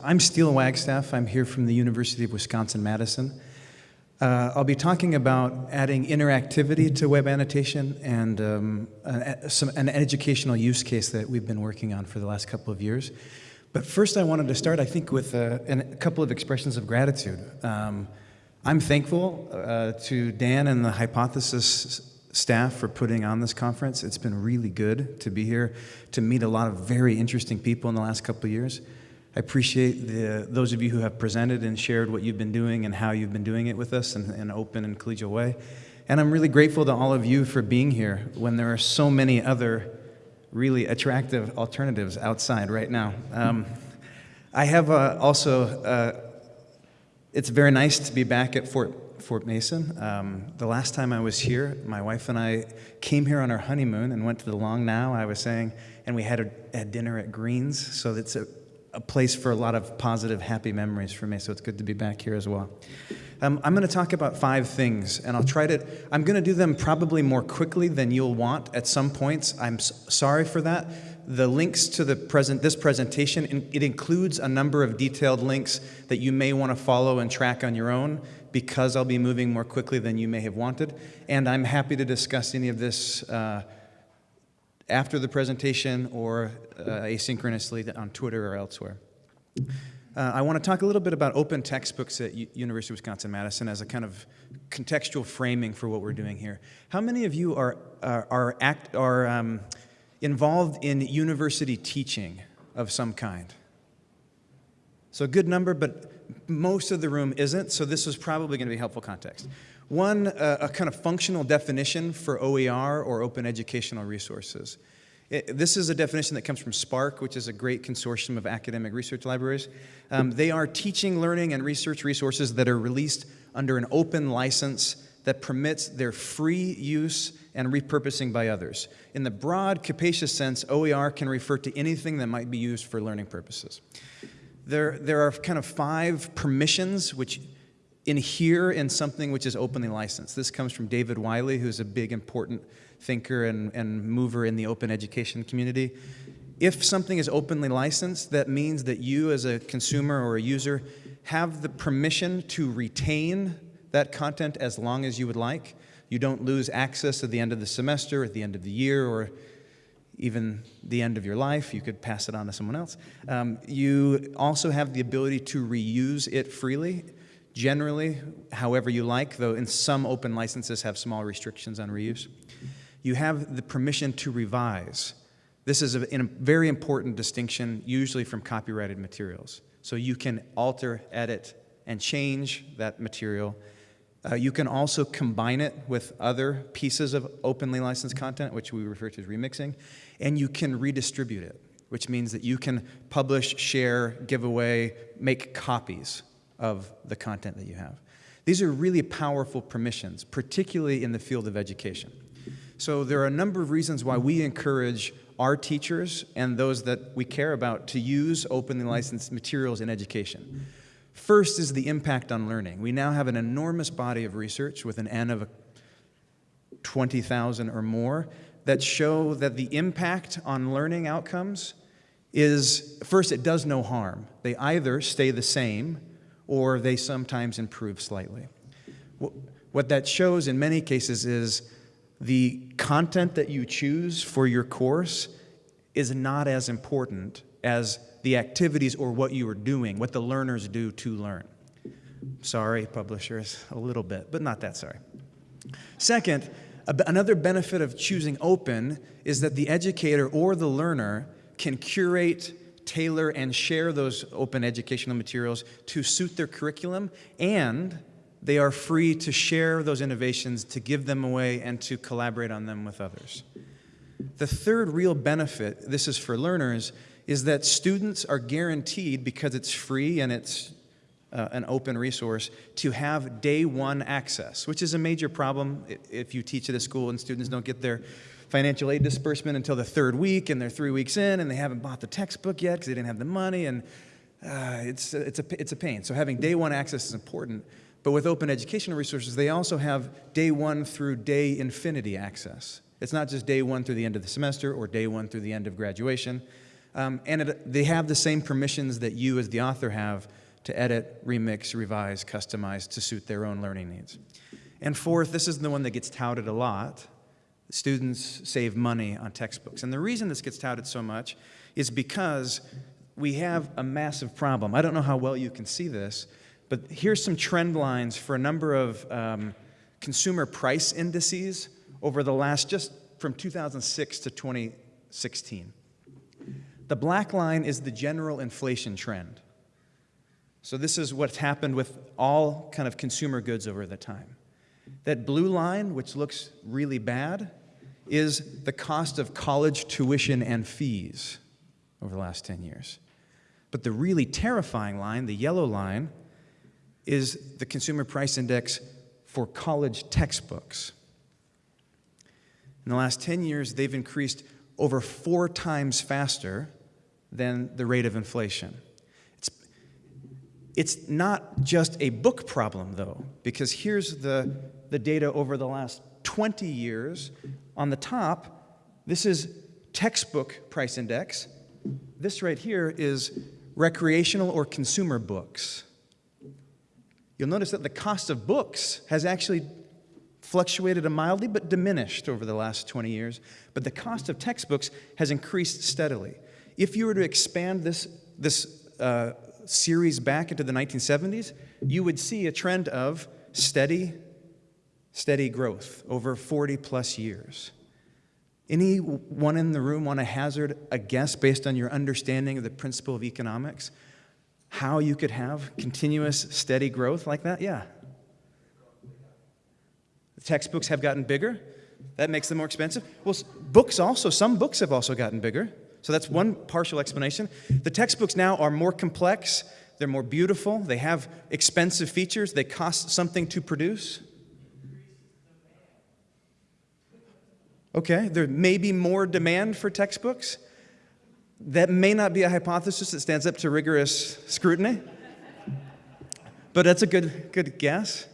I'm Steel Wagstaff. I'm here from the University of Wisconsin-Madison. Uh, I'll be talking about adding interactivity to web annotation and um, a, some, an educational use case that we've been working on for the last couple of years. But first I wanted to start, I think, with a, uh, a couple of expressions of gratitude. Um, I'm thankful uh, to Dan and the Hypothesis staff for putting on this conference. It's been really good to be here, to meet a lot of very interesting people in the last couple of years. I appreciate the, those of you who have presented and shared what you've been doing and how you've been doing it with us in an open and collegial way. And I'm really grateful to all of you for being here when there are so many other really attractive alternatives outside right now. Um, I have uh, also, uh, it's very nice to be back at Fort, Fort Mason. Um, the last time I was here, my wife and I came here on our honeymoon and went to the Long Now, I was saying, and we had a, a dinner at Green's, so it's a a place for a lot of positive, happy memories for me, so it's good to be back here as well. Um, I'm going to talk about five things, and I'll try to, I'm going to do them probably more quickly than you'll want at some points. I'm sorry for that. The links to the present, this presentation, it includes a number of detailed links that you may want to follow and track on your own because I'll be moving more quickly than you may have wanted. And I'm happy to discuss any of this uh, after the presentation or uh, asynchronously on Twitter or elsewhere. Uh, I want to talk a little bit about open textbooks at U University of Wisconsin-Madison as a kind of contextual framing for what we're doing here. How many of you are, are, are, act, are um, involved in university teaching of some kind? So a good number, but most of the room isn't, so this is probably going to be helpful context. One, uh, a kind of functional definition for OER or open educational resources. It, this is a definition that comes from SPARC, which is a great consortium of academic research libraries. Um, they are teaching, learning, and research resources that are released under an open license that permits their free use and repurposing by others. In the broad, capacious sense, OER can refer to anything that might be used for learning purposes. There, there are kind of five permissions which inhere in something which is openly licensed. This comes from David Wiley, who's a big, important thinker and, and mover in the open education community. If something is openly licensed, that means that you as a consumer or a user have the permission to retain that content as long as you would like. You don't lose access at the end of the semester, at the end of the year, or even the end of your life. You could pass it on to someone else. Um, you also have the ability to reuse it freely generally, however you like, though in some open licenses have small restrictions on reuse. You have the permission to revise. This is a, a very important distinction, usually from copyrighted materials. So you can alter, edit, and change that material. Uh, you can also combine it with other pieces of openly licensed content, which we refer to as remixing, and you can redistribute it, which means that you can publish, share, give away, make copies of the content that you have. These are really powerful permissions, particularly in the field of education. So there are a number of reasons why we encourage our teachers and those that we care about to use openly licensed materials in education. First is the impact on learning. We now have an enormous body of research with an N of 20,000 or more that show that the impact on learning outcomes is, first, it does no harm. They either stay the same or they sometimes improve slightly. What that shows in many cases is the content that you choose for your course is not as important as the activities or what you are doing, what the learners do to learn. Sorry, publishers, a little bit, but not that sorry. Second, another benefit of choosing open is that the educator or the learner can curate tailor and share those open educational materials to suit their curriculum, and they are free to share those innovations, to give them away, and to collaborate on them with others. The third real benefit, this is for learners, is that students are guaranteed, because it's free and it's uh, an open resource, to have day one access, which is a major problem if you teach at a school and students don't get their financial aid disbursement until the third week, and they're three weeks in, and they haven't bought the textbook yet because they didn't have the money, and uh, it's, it's, a, it's a pain. So having day one access is important. But with open educational resources, they also have day one through day infinity access. It's not just day one through the end of the semester or day one through the end of graduation. Um, and it, they have the same permissions that you, as the author, have to edit, remix, revise, customize to suit their own learning needs. And fourth, this is the one that gets touted a lot. Students save money on textbooks. And the reason this gets touted so much is because we have a massive problem. I don't know how well you can see this, but here's some trend lines for a number of um, consumer price indices over the last, just from 2006 to 2016. The black line is the general inflation trend. So this is what's happened with all kind of consumer goods over the time. That blue line, which looks really bad, is the cost of college tuition and fees over the last 10 years. But the really terrifying line, the yellow line, is the consumer price index for college textbooks. In the last 10 years, they've increased over four times faster than the rate of inflation. It's, it's not just a book problem, though, because here's the, the data over the last 20 years. On the top, this is textbook price index. This right here is recreational or consumer books. You'll notice that the cost of books has actually fluctuated mildly but diminished over the last 20 years, but the cost of textbooks has increased steadily. If you were to expand this, this uh, series back into the 1970s, you would see a trend of steady, steady growth over 40 plus years. Anyone in the room want to hazard a guess based on your understanding of the principle of economics? How you could have continuous, steady growth like that? Yeah. The textbooks have gotten bigger. That makes them more expensive. Well, books also, some books have also gotten bigger. So that's one partial explanation. The textbooks now are more complex, they're more beautiful, they have expensive features, they cost something to produce. Okay, there may be more demand for textbooks. That may not be a hypothesis that stands up to rigorous scrutiny, but that's a good, good guess.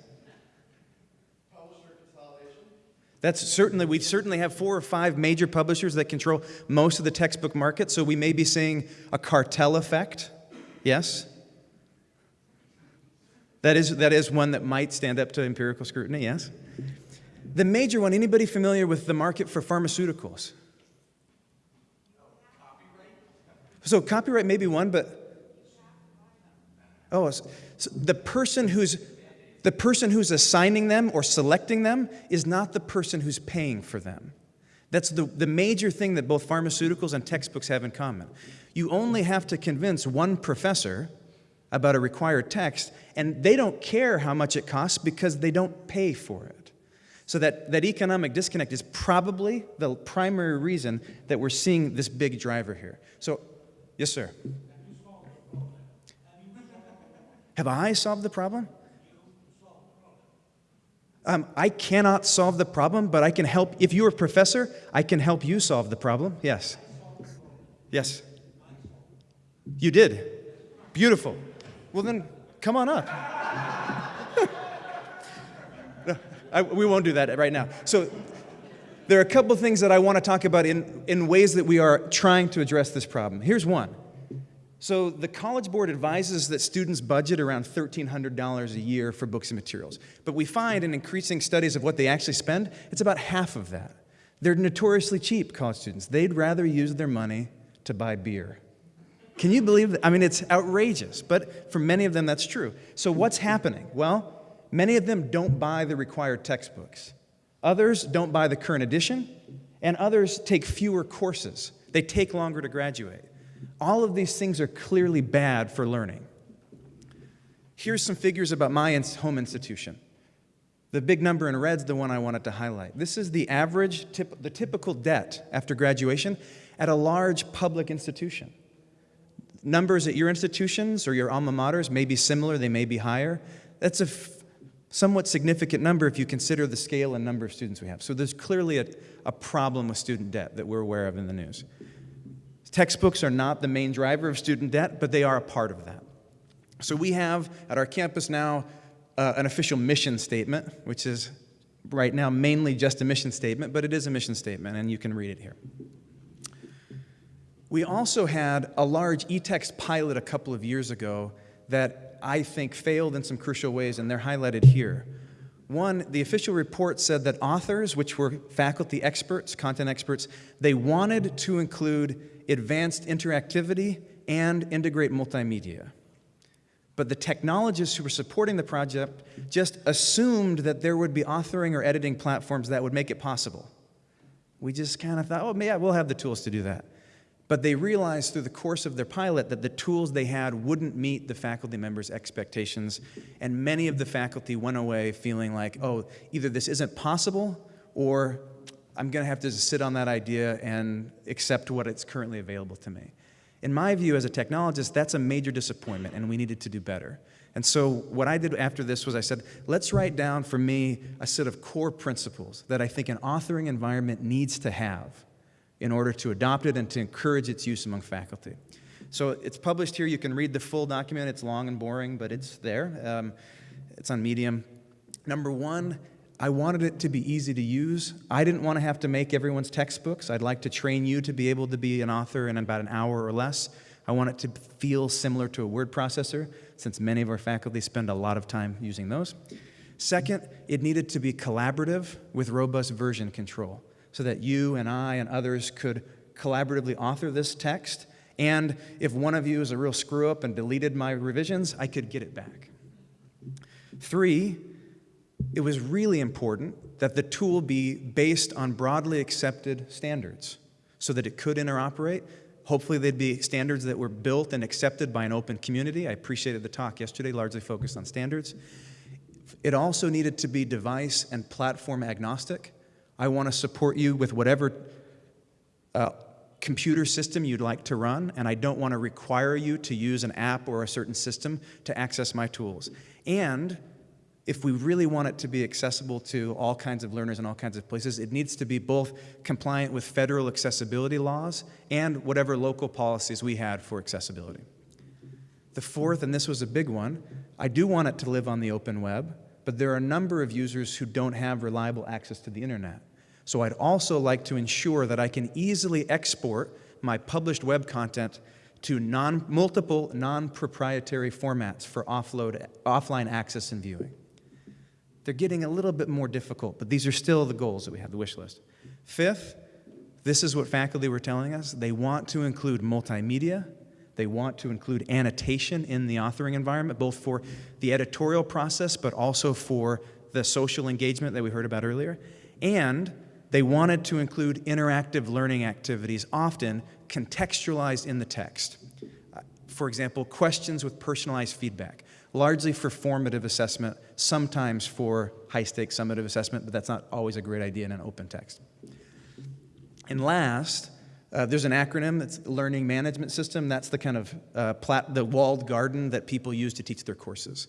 That's certainly, we certainly have four or five major publishers that control most of the textbook market, so we may be seeing a cartel effect. Yes? That is, that is one that might stand up to empirical scrutiny, yes? The major one, anybody familiar with the market for pharmaceuticals? So copyright may be one, but oh, so the person who's the person who's assigning them or selecting them is not the person who's paying for them. That's the, the major thing that both pharmaceuticals and textbooks have in common. You only have to convince one professor about a required text, and they don't care how much it costs because they don't pay for it. So that, that economic disconnect is probably the primary reason that we're seeing this big driver here. So, yes, sir. Have I solved the problem? Um, I cannot solve the problem, but I can help. If you're a professor, I can help you solve the problem. Yes. Yes. You did. Beautiful. Well, then come on up. no, I, we won't do that right now. So, there are a couple of things that I want to talk about in, in ways that we are trying to address this problem. Here's one so the College Board advises that students budget around $1,300 a year for books and materials. But we find in increasing studies of what they actually spend, it's about half of that. They're notoriously cheap, college students. They'd rather use their money to buy beer. Can you believe that? I mean, it's outrageous, but for many of them, that's true. So what's happening? Well, many of them don't buy the required textbooks. Others don't buy the current edition, and others take fewer courses. They take longer to graduate. All of these things are clearly bad for learning. Here's some figures about my home institution. The big number in red is the one I wanted to highlight. This is the average, tip, the typical debt after graduation at a large public institution. Numbers at your institutions or your alma maters may be similar, they may be higher. That's a somewhat significant number if you consider the scale and number of students we have. So there's clearly a, a problem with student debt that we're aware of in the news. Textbooks are not the main driver of student debt, but they are a part of that. So we have at our campus now uh, an official mission statement, which is right now mainly just a mission statement, but it is a mission statement, and you can read it here. We also had a large e-text pilot a couple of years ago that I think failed in some crucial ways, and they're highlighted here. One, the official report said that authors, which were faculty experts, content experts, they wanted to include advanced interactivity and integrate multimedia. But the technologists who were supporting the project just assumed that there would be authoring or editing platforms that would make it possible. We just kind of thought, oh, yeah, we'll have the tools to do that. But they realized through the course of their pilot that the tools they had wouldn't meet the faculty members' expectations, and many of the faculty went away feeling like, oh, either this isn't possible, or I'm going to have to just sit on that idea and accept what it's currently available to me. In my view, as a technologist, that's a major disappointment, and we needed to do better. And so what I did after this was I said, let's write down for me a set of core principles that I think an authoring environment needs to have in order to adopt it and to encourage its use among faculty. So it's published here. You can read the full document. It's long and boring, but it's there. Um, it's on Medium. Number one, I wanted it to be easy to use. I didn't want to have to make everyone's textbooks. I'd like to train you to be able to be an author in about an hour or less. I want it to feel similar to a word processor, since many of our faculty spend a lot of time using those. Second, it needed to be collaborative with robust version control so that you and I and others could collaboratively author this text. And if one of you is a real screw up and deleted my revisions, I could get it back. Three, it was really important that the tool be based on broadly accepted standards so that it could interoperate. Hopefully, they'd be standards that were built and accepted by an open community. I appreciated the talk yesterday, largely focused on standards. It also needed to be device and platform agnostic I want to support you with whatever uh, computer system you'd like to run, and I don't want to require you to use an app or a certain system to access my tools. And if we really want it to be accessible to all kinds of learners in all kinds of places, it needs to be both compliant with federal accessibility laws and whatever local policies we had for accessibility. The fourth, and this was a big one, I do want it to live on the open web, but there are a number of users who don't have reliable access to the internet. So I'd also like to ensure that I can easily export my published web content to non, multiple non-proprietary formats for offload, offline access and viewing. They're getting a little bit more difficult, but these are still the goals that we have, the wish list. Fifth, this is what faculty were telling us. They want to include multimedia. They want to include annotation in the authoring environment, both for the editorial process, but also for the social engagement that we heard about earlier. And they wanted to include interactive learning activities, often contextualized in the text. Uh, for example, questions with personalized feedback, largely for formative assessment, sometimes for high-stakes summative assessment, but that's not always a great idea in an open text. And last, uh, there's an acronym, it's Learning Management System. That's the kind of uh, plat the walled garden that people use to teach their courses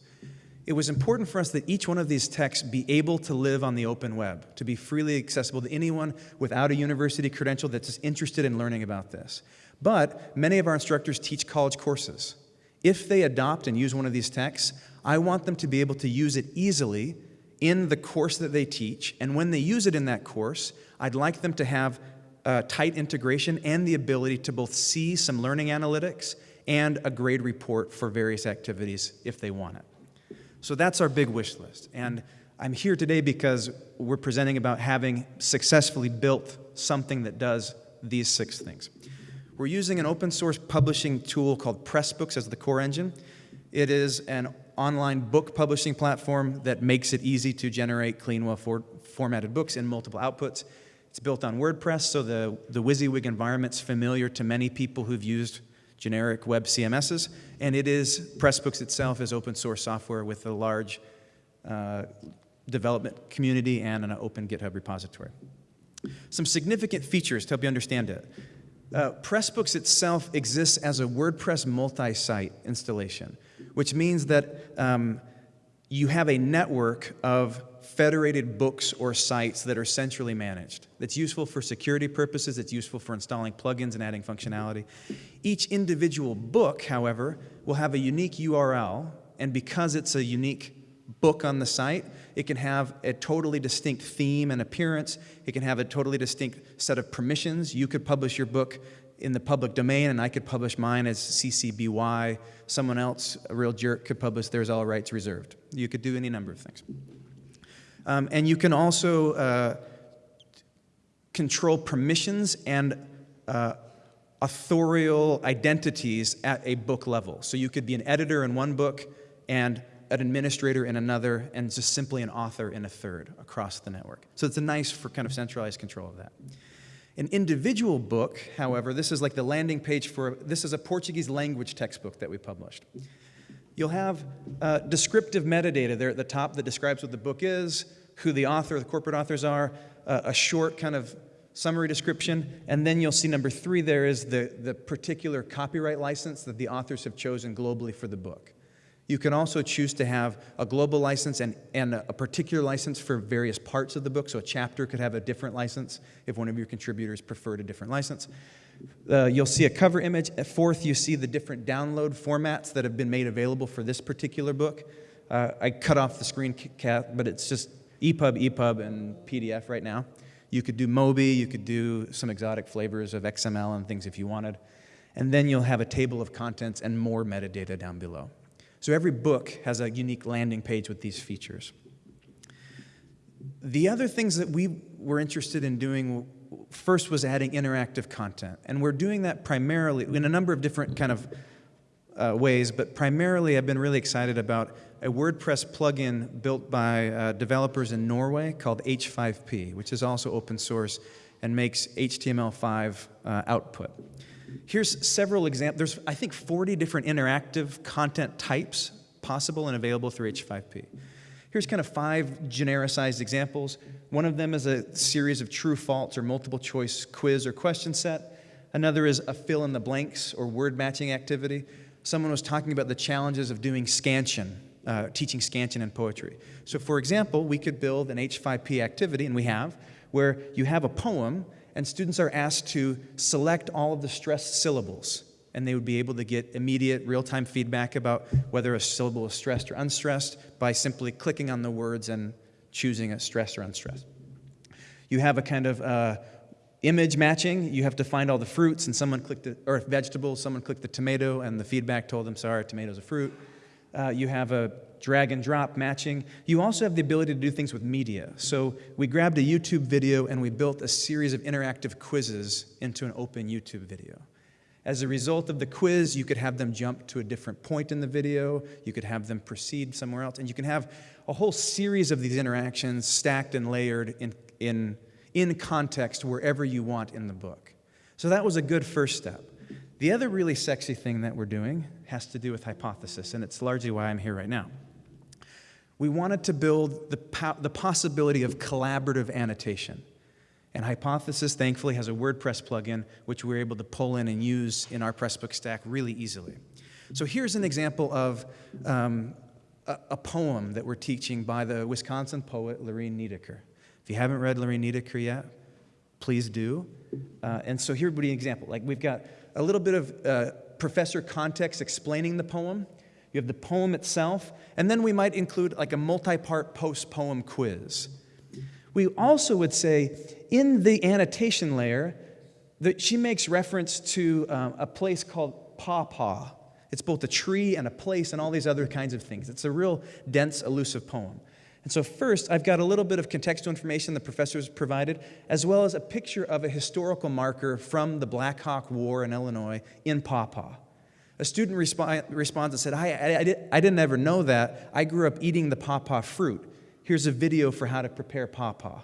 it was important for us that each one of these texts be able to live on the open web, to be freely accessible to anyone without a university credential that's interested in learning about this. But many of our instructors teach college courses. If they adopt and use one of these texts, I want them to be able to use it easily in the course that they teach. And when they use it in that course, I'd like them to have Uh, tight integration and the ability to both see some learning analytics and a grade report for various activities if they want it. So that's our big wish list. And I'm here today because we're presenting about having successfully built something that does these six things. We're using an open source publishing tool called Pressbooks as the core engine. It is an online book publishing platform that makes it easy to generate clean, well-formatted books in multiple outputs. It's built on WordPress, so the, the WYSIWYG environment's familiar to many people who've used generic web CMSs, and it is, Pressbooks itself is open source software with a large uh, development community and an open GitHub repository. Some significant features to help you understand it. Uh, Pressbooks itself exists as a WordPress multi-site installation, which means that um, you have a network of federated books or sites that are centrally managed. That's useful for security purposes, it's useful for installing plugins and adding functionality. Each individual book, however, will have a unique URL, and because it's a unique book on the site, it can have a totally distinct theme and appearance. It can have a totally distinct set of permissions. You could publish your book in the public domain, and I could publish mine as CCBY. Someone else, a real jerk, could publish theirs all rights reserved. You could do any number of things. Um, and you can also uh, control permissions and uh, authorial identities at a book level. So you could be an editor in one book and an administrator in another, and just simply an author in a third across the network. So it's a nice for kind of centralized control of that. An individual book, however, this is like the landing page for, this is a Portuguese language textbook that we published. You'll have uh, descriptive metadata there at the top that describes what the book is, who the author, the corporate authors are, uh, a short kind of summary description, and then you'll see number three there is the, the particular copyright license that the authors have chosen globally for the book. You can also choose to have a global license and, and a particular license for various parts of the book. So a chapter could have a different license if one of your contributors preferred a different license. Uh, you'll see a cover image. At fourth, you see the different download formats that have been made available for this particular book. Uh, I cut off the screen cap, but it's just EPUB, EPUB, and PDF right now. You could do Mobi, you could do some exotic flavors of XML and things if you wanted. And then you'll have a table of contents and more metadata down below. So every book has a unique landing page with these features. The other things that we were interested in doing first was adding interactive content. And we're doing that primarily in a number of different kind of uh, ways, but primarily I've been really excited about a WordPress plugin built by uh, developers in Norway called H5P, which is also open source and makes HTML5 uh, output. Here's several examples. There's, I think, 40 different interactive content types possible and available through H5P. Here's kind of five genericized examples. One of them is a series of true, false, or multiple choice quiz or question set. Another is a fill in the blanks or word matching activity. Someone was talking about the challenges of doing scansion, uh, teaching scansion in poetry. So for example, we could build an H5P activity, and we have, where you have a poem and students are asked to select all of the stressed syllables and they would be able to get immediate real-time feedback about whether a syllable is stressed or unstressed by simply clicking on the words and choosing a stressed or unstressed. You have a kind of uh, image matching. You have to find all the fruits and someone clicked the, or vegetables, someone clicked the tomato and the feedback told them, sorry, tomato's a fruit. Uh, you have a drag and drop matching. You also have the ability to do things with media. So we grabbed a YouTube video and we built a series of interactive quizzes into an open YouTube video. As a result of the quiz, you could have them jump to a different point in the video, you could have them proceed somewhere else, and you can have a whole series of these interactions stacked and layered in, in, in context wherever you want in the book. So that was a good first step. The other really sexy thing that we're doing has to do with hypothesis, and it's largely why I'm here right now we wanted to build the, po the possibility of collaborative annotation. And Hypothesis, thankfully, has a WordPress plugin which we're able to pull in and use in our Pressbook stack really easily. So here's an example of um, a, a, poem that we're teaching by the Wisconsin poet Lorine Niedecker. If you haven't read Lorine Niedecker yet, please do. Uh, and so here would be an example. Like we've got a little bit of uh, professor context explaining the poem, you have the poem itself, and then we might include like a multi-part post-poem quiz. We also would say in the annotation layer that she makes reference to um, a place called Pawpaw. It's both a tree and a place and all these other kinds of things. It's a real dense, elusive poem. And so first, I've got a little bit of contextual information the professors provided, as well as a picture of a historical marker from the Black Hawk War in Illinois in Pawpaw. A student resp responds and said, I, I, I, did, I didn't ever know that. I grew up eating the pawpaw fruit. Here's a video for how to prepare pawpaw.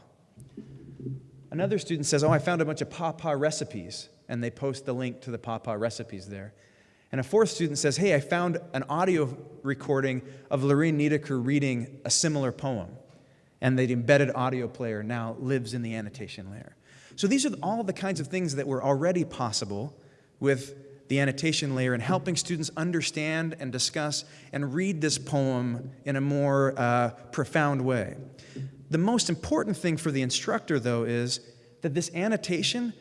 Another student says, oh, I found a bunch of pawpaw recipes, and they post the link to the pawpaw recipes there. And a fourth student says, hey, I found an audio recording of Lorine Niedecker reading a similar poem. And the embedded audio player now lives in the annotation layer. So these are all the kinds of things that were already possible with the annotation layer and helping students understand and discuss and read this poem in a more uh, profound way. The most important thing for the instructor, though, is that this annotation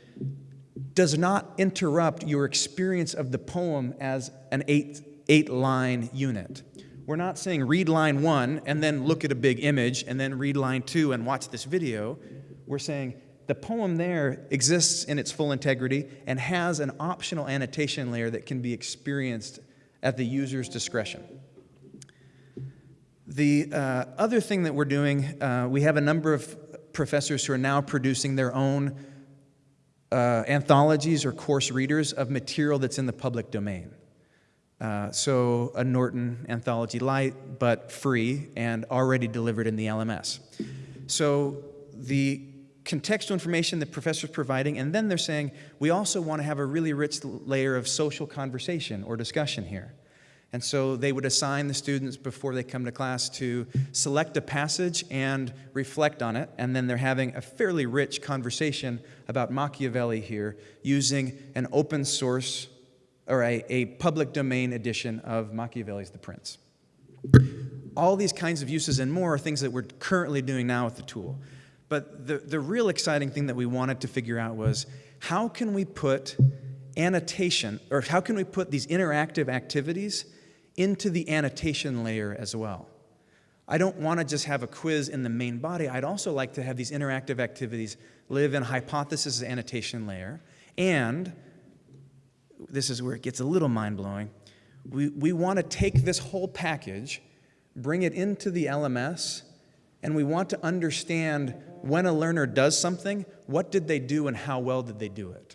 does not interrupt your experience of the poem as an eight, eight line unit. We're not saying read line one and then look at a big image and then read line two and watch this video. We're saying the poem there exists in its full integrity and has an optional annotation layer that can be experienced at the user's discretion. The uh, other thing that we're doing, uh, we have a number of professors who are now producing their own uh, anthologies or course readers of material that's in the public domain. Uh, so a Norton Anthology Lite, but free and already delivered in the LMS. So the contextual information the professor's providing, and then they're saying, we also want to have a really rich layer of social conversation or discussion here. And so they would assign the students before they come to class to select a passage and reflect on it, and then they're having a fairly rich conversation about Machiavelli here using an open source or a, a public domain edition of Machiavelli's The Prince. All these kinds of uses and more are things that we're currently doing now with the tool. But the, the real exciting thing that we wanted to figure out was how can we put annotation, or how can we put these interactive activities into the annotation layer as well? I don't want to just have a quiz in the main body. I'd also like to have these interactive activities live in hypothesis annotation layer. And this is where it gets a little mind-blowing. We, we want to take this whole package, bring it into the LMS, and we want to understand when a learner does something, what did they do and how well did they do it?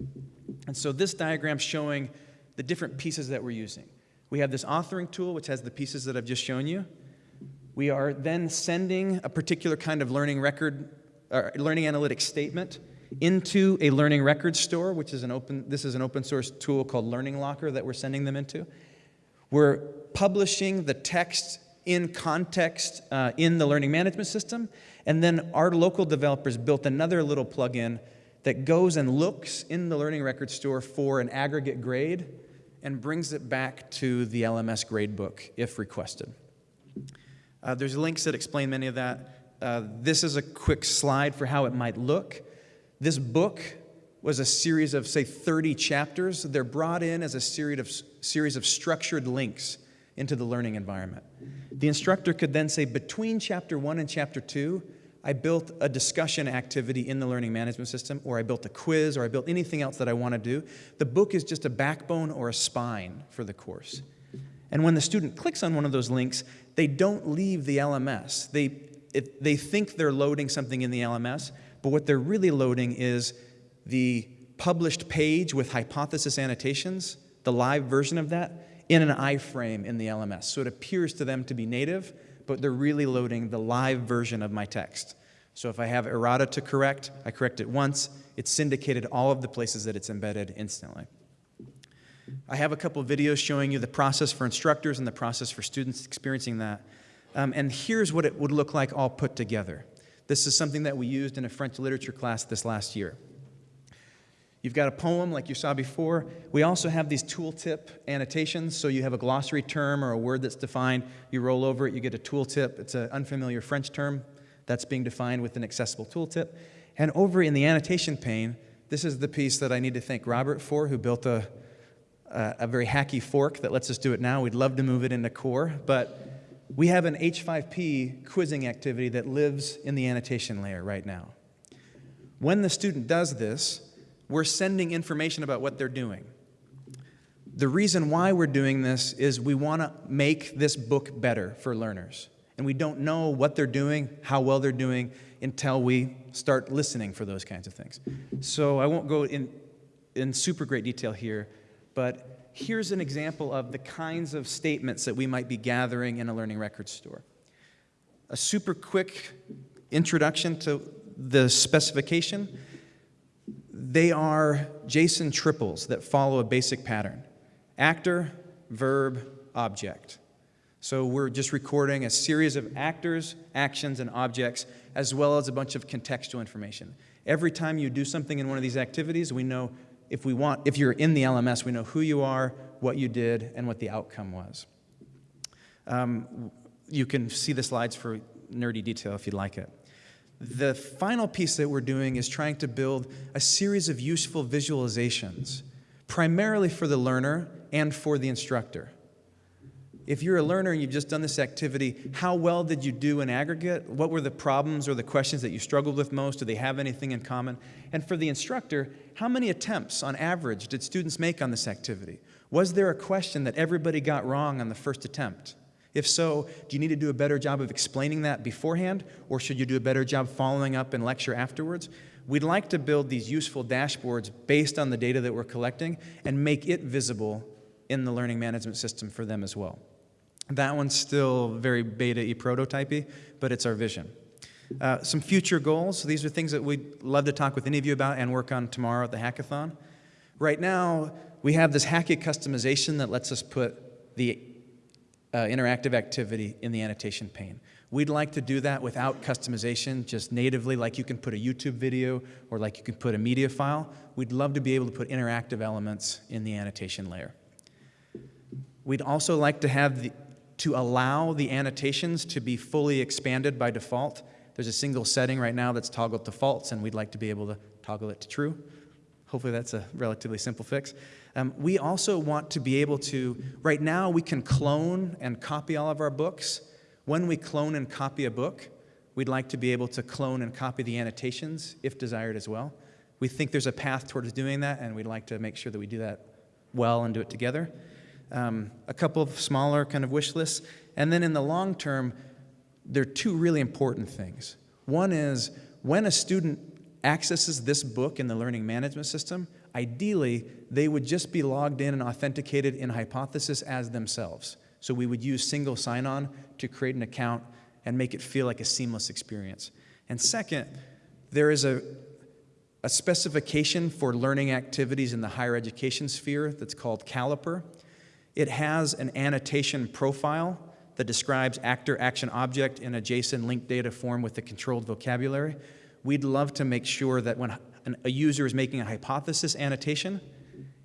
And so this diagram showing the different pieces that we're using. We have this authoring tool, which has the pieces that I've just shown you. We are then sending a particular kind of learning record, or learning analytics statement into a learning record store, which is an open, this is an open source tool called Learning Locker that we're sending them into. We're publishing the text in context uh, in the learning management system. And then our local developers built another little plugin that goes and looks in the learning record store for an aggregate grade and brings it back to the LMS gradebook if requested. Uh, there's links that explain many of that. Uh, this is a quick slide for how it might look. This book was a series of, say, 30 chapters. They're brought in as a series of, series of structured links into the learning environment. The instructor could then say, between chapter one and chapter two, I built a discussion activity in the learning management system, or I built a quiz, or I built anything else that I want to do. The book is just a backbone or a spine for the course. And when the student clicks on one of those links, they don't leave the LMS. They, it, they think they're loading something in the LMS, but what they're really loading is the published page with hypothesis annotations, the live version of that, in an iframe in the LMS. So it appears to them to be native, but they're really loading the live version of my text. So if I have errata to correct, I correct it once. It's syndicated all of the places that it's embedded instantly. I have a couple videos showing you the process for instructors and the process for students experiencing that. Um, and here's what it would look like all put together. This is something that we used in a French literature class this last year. You've got a poem like you saw before. We also have these tooltip annotations. So you have a glossary term or a word that's defined. You roll over it, you get a tooltip. It's an unfamiliar French term that's being defined with an accessible tooltip. And over in the annotation pane, this is the piece that I need to thank Robert for, who built a, a, a very hacky fork that lets us do it now. We'd love to move it into core, but we have an H5P quizzing activity that lives in the annotation layer right now. When the student does this, we're sending information about what they're doing. The reason why we're doing this is we want to make this book better for learners. And we don't know what they're doing, how well they're doing, until we start listening for those kinds of things. So I won't go in, in super great detail here, but here's an example of the kinds of statements that we might be gathering in a learning record store. A super quick introduction to the specification they are JSON triples that follow a basic pattern. Actor, verb, object. So we're just recording a series of actors, actions, and objects, as well as a bunch of contextual information. Every time you do something in one of these activities, we know if we want, if you're in the LMS, we know who you are, what you did, and what the outcome was. Um, you can see the slides for nerdy detail if you'd like it. The final piece that we're doing is trying to build a series of useful visualizations, primarily for the learner and for the instructor. If you're a learner and you've just done this activity, how well did you do in aggregate? What were the problems or the questions that you struggled with most? Do they have anything in common? And for the instructor, how many attempts on average did students make on this activity? Was there a question that everybody got wrong on the first attempt? If so, do you need to do a better job of explaining that beforehand, or should you do a better job following up in lecture afterwards? We'd like to build these useful dashboards based on the data that we're collecting and make it visible in the learning management system for them as well. That one's still very beta e prototypey, but it's our vision. Uh, some future goals. These are things that we'd love to talk with any of you about and work on tomorrow at the hackathon. Right now, we have this Hacky customization that lets us put the uh, interactive activity in the annotation pane. We'd like to do that without customization, just natively, like you can put a YouTube video or like you can put a media file. We'd love to be able to put interactive elements in the annotation layer. We'd also like to have the, to allow the annotations to be fully expanded by default. There's a single setting right now that's toggled to false, and we'd like to be able to toggle it to true. Hopefully that's a relatively simple fix. Um, we also want to be able to, right now we can clone and copy all of our books. When we clone and copy a book, we'd like to be able to clone and copy the annotations if desired as well. We think there's a path towards doing that, and we'd like to make sure that we do that well and do it together um, a couple of smaller kind of wish lists. And then in the long term, there are two really important things. One is when a student accesses this book in the learning management system, ideally, they would just be logged in and authenticated in Hypothesis as themselves. So we would use single sign-on to create an account and make it feel like a seamless experience. And second, there is a, a specification for learning activities in the higher education sphere that's called Caliper. It has an annotation profile that describes actor action object in a JSON linked data form with a controlled vocabulary. We'd love to make sure that when a user is making a hypothesis annotation,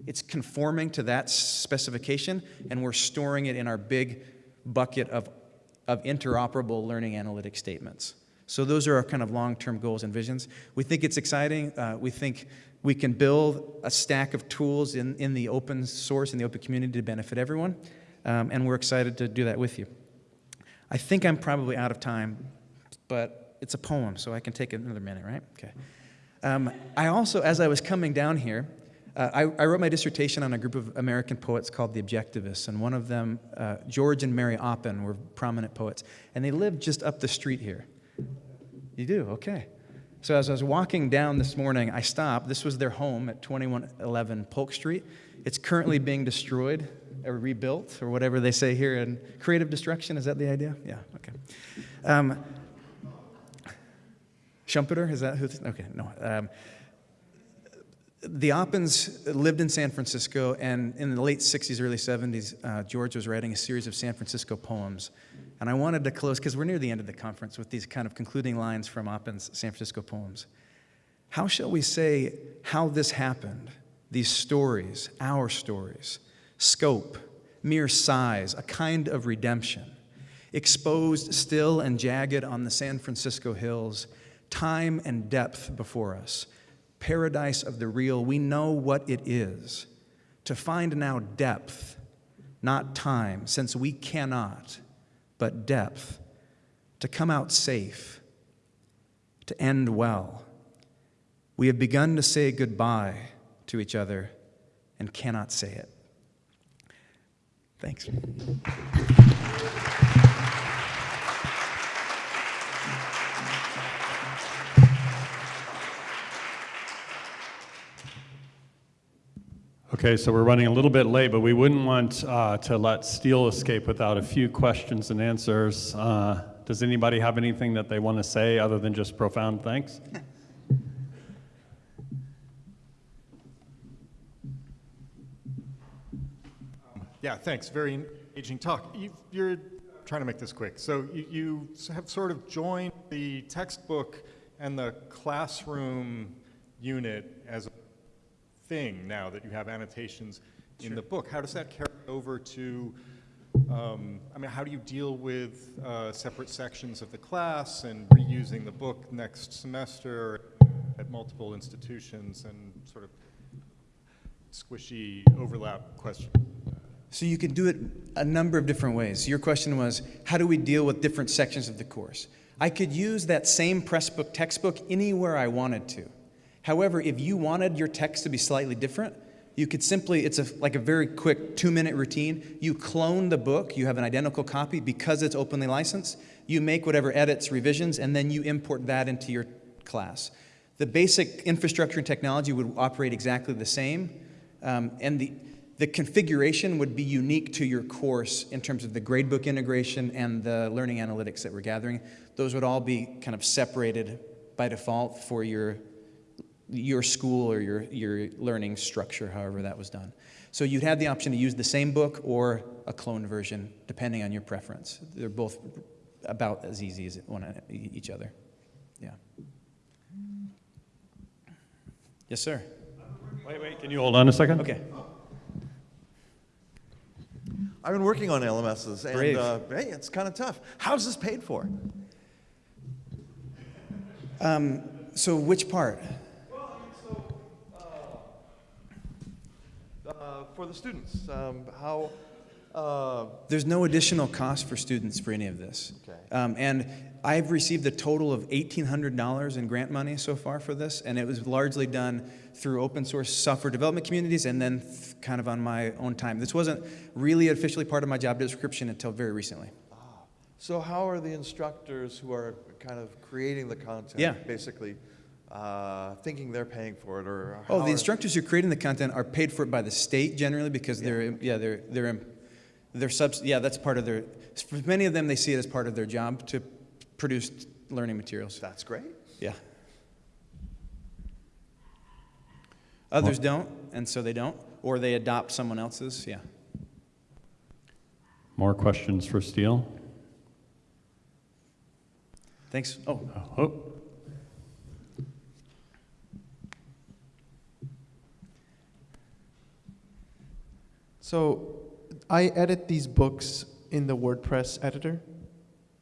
it's conforming to that specification, and we're storing it in our big bucket of, of interoperable learning analytic statements. So those are our kind of long-term goals and visions. We think it's exciting. Uh, we think we can build a stack of tools in, in the open source, in the open community to benefit everyone, um, and we're excited to do that with you. I think I'm probably out of time, but it's a poem, so I can take another minute, right? Okay. Um, I also, as I was coming down here, uh, I, I, wrote my dissertation on a group of American poets called the Objectivists, and one of them, uh, George and Mary Oppen, were prominent poets, and they lived just up the street here. You do? Okay. So as I was walking down this morning, I stopped. This was their home at 2111 Polk Street. It's currently being destroyed or rebuilt or whatever they say here in creative destruction. Is that the idea? Yeah, okay. Um, Schumpeter, is that who? Okay, no. Um, the Oppens lived in San Francisco, and in the late 60s, early 70s, uh, George was writing a series of San Francisco poems and I wanted to close, because we're near the end of the conference, with these kind of concluding lines from Oppen's San Francisco poems. How shall we say how this happened? These stories, our stories, scope, mere size, a kind of redemption, exposed still and jagged on the San Francisco hills, time and depth before us, paradise of the real, we know what it is. To find now depth, not time, since we cannot but depth, to come out safe, to end well. We have begun to say goodbye to each other and cannot say it. Thanks. Okay, so we're running a little bit late, but we wouldn't want uh, to let Steel escape without a few questions and answers. Uh, does anybody have anything that they want to say other than just profound thanks? Yeah, thanks. Very engaging talk. You, are trying to make this quick. So you, you have sort of joined the textbook and the classroom unit as a thing now that you have annotations in sure. the book. How does that carry over to, um, I mean, how do you deal with uh, separate sections of the class and reusing the book next semester at multiple institutions and sort of squishy overlap question? So you can do it a number of different ways. Your question was, how do we deal with different sections of the course? I could use that same Pressbook textbook anywhere I wanted to. However, if you wanted your text to be slightly different, you could simply, it's a, like a very quick two minute routine. You clone the book, you have an identical copy because it's openly licensed. You make whatever edits, revisions, and then you import that into your class. The basic infrastructure and technology would operate exactly the same, um, and the, the configuration would be unique to your course in terms of the gradebook integration and the learning analytics that we're gathering. Those would all be kind of separated by default for your, your school or your, your learning structure, however that was done. So you'd have the option to use the same book or a cloned version, depending on your preference. They're both about as easy as one, each other. Yeah. Yes, sir. Wait, wait, can you hold on a second? Okay. I've been working on LMSs, and uh, hey, it's kind of tough. How's this paid for? Um, So which part? Uh, for the students, um, how? Uh, There's no additional cost for students for any of this. Okay. Um, and I've received a total of $1,800 in grant money so far for this, and it was largely done through open source software development communities and then th- kind of on my own time. This wasn't really officially part of my job description until very recently. so, how are the instructors who are kind of creating the content, Yeah. basically, uh, thinking they're paying for it, or Oh, the instructors who are creating the content are paid for it by the state generally because they're, yeah, they're, they're, they're subs, yeah, that's part of their, for many of them, they see it as part of their job to produce learning materials. That's great. Yeah. Others don't, and so they don't, or they adopt someone else's, yeah. More questions for Steel? Thanks. Oh, Oh, So I edit these books in the WordPress editor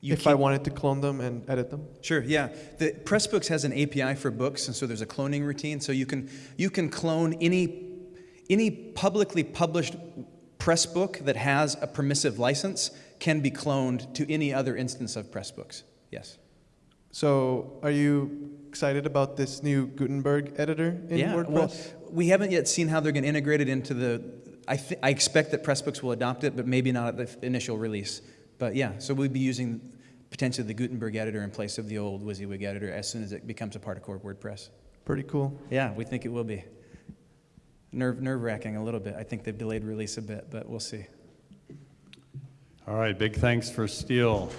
you if I wanted to clone them and edit them. Sure, yeah. The Pressbooks has an API for books, and so there's a cloning routine. So you can you can clone any any publicly published Pressbook that has a permissive license can be cloned to any other instance of Pressbooks. Yes. So are you excited about this new Gutenberg editor in yeah. WordPress? Well, we haven't yet seen how they're going to integrate it into the. I th- I expect that Pressbooks will adopt it, but maybe not at the f- initial release. But yeah, so we'll be using potentially the Gutenberg editor in place of the old WYSIWYG editor as soon as it becomes a part of core WordPress. Pretty cool. Yeah, we think it will be. Nerve, nerve wracking a little bit. I think they've delayed release a bit, but we'll see. all right, big thanks for Steel.